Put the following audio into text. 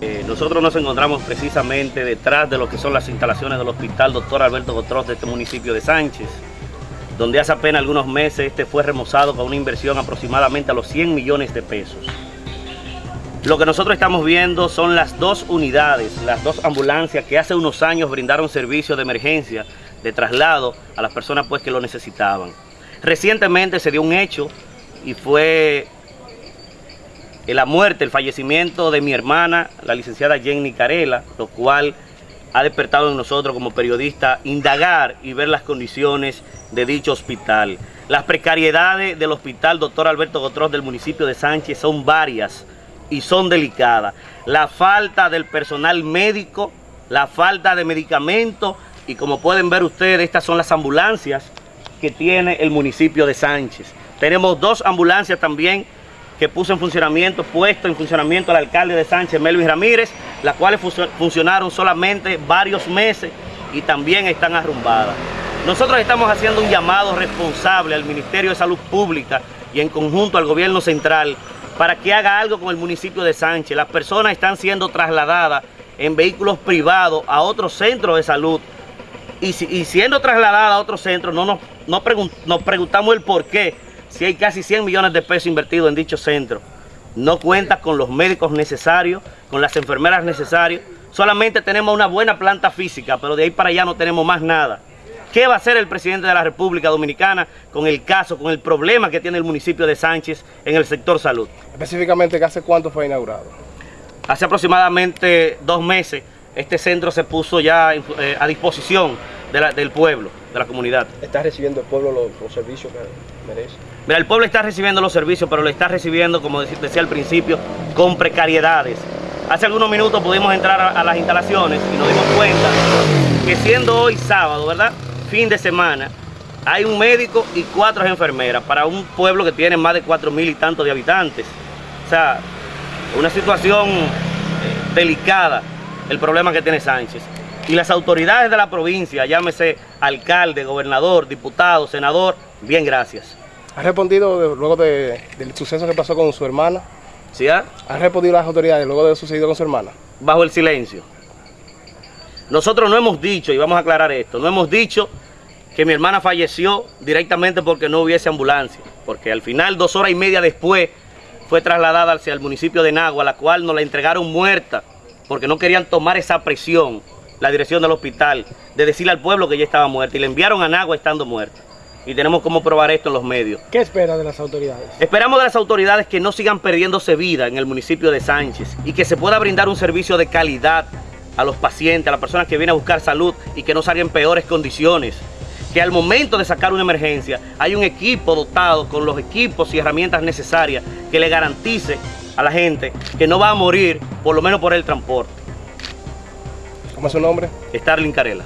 Eh, nosotros nos encontramos precisamente detrás de lo que son las instalaciones del Hospital Dr. Alberto Gotros de este municipio de Sánchez, donde hace apenas algunos meses este fue remozado con una inversión aproximadamente a los 100 millones de pesos. Lo que nosotros estamos viendo son las dos unidades, las dos ambulancias que hace unos años brindaron servicio de emergencia, de traslado a las personas pues que lo necesitaban. Recientemente se dio un hecho y fue la muerte, el fallecimiento de mi hermana, la licenciada Jenny Carela, lo cual ha despertado en nosotros como periodistas indagar y ver las condiciones de dicho hospital. Las precariedades del hospital Dr. Alberto Gotros del municipio de Sánchez son varias y son delicadas. La falta del personal médico, la falta de medicamentos y como pueden ver ustedes, estas son las ambulancias que tiene el municipio de Sánchez. Tenemos dos ambulancias también que puso en funcionamiento, puesto en funcionamiento el alcalde de Sánchez, Melvin Ramírez, las cuales funcionaron solamente varios meses y también están arrumbadas. Nosotros estamos haciendo un llamado responsable al Ministerio de Salud Pública y en conjunto al gobierno central para que haga algo con el municipio de Sánchez. Las personas están siendo trasladadas en vehículos privados a otros centros de salud y, siendo trasladadas a otros centros no nos, nos preguntamos el por qué si hay casi 100 millones de pesos invertidos en dicho centro, no cuenta con los médicos necesarios, con las enfermeras necesarias, solamente tenemos una buena planta física, pero de ahí para allá no tenemos más nada. ¿Qué va a hacer el presidente de la República Dominicana con el caso, con el problema que tiene el municipio de Sánchez en el sector salud? Específicamente, ¿hace cuánto fue inaugurado? Hace aproximadamente dos meses este centro se puso ya eh, a disposición del pueblo, de la comunidad. ¿Está recibiendo el pueblo los, servicios que merece? Mira, el pueblo está recibiendo los servicios, pero lo está recibiendo, como decía al principio, con precariedades. Hace algunos minutos pudimos entrar a, las instalaciones y nos dimos cuenta que siendo hoy sábado, ¿verdad? Fin de semana, hay un médico y cuatro enfermeras para un pueblo que tiene más de cuatro mil y tantos de habitantes. O sea, una situación eh, delicada el problema que tiene Sánchez. Y las autoridades de la provincia, llámese alcalde, gobernador, diputado, senador, bien gracias. ¿Ha respondido luego del suceso que pasó con su hermana? ¿Sí? ¿Ha? ¿Ha respondido las autoridades luego de lo sucedido con su hermana? Bajo el silencio. Nosotros no hemos dicho, y vamos a aclarar esto, no hemos dicho que mi hermana falleció directamente porque no hubiese ambulancia, porque al final, dos horas y media después, fue trasladada hacia el municipio de Nagua, la cual nos la entregaron muerta, porque no querían tomar esa presión la dirección del hospital de decirle al pueblo que ella estaba muerta y le enviaron a Nagua estando muerta. Y tenemos cómo probar esto en los medios. ¿Qué espera de las autoridades? Esperamos de las autoridades que no sigan perdiéndose vida en el municipio de Sánchez y que se pueda brindar un servicio de calidad a los pacientes, a las personas que vienen a buscar salud y que no salgan en peores condiciones. Que al momento de sacar una emergencia hay un equipo dotado con los equipos y herramientas necesarias que le garantice a la gente que no va a morir por lo menos por el transporte. ¿Cómo es su nombre? Starling Carela.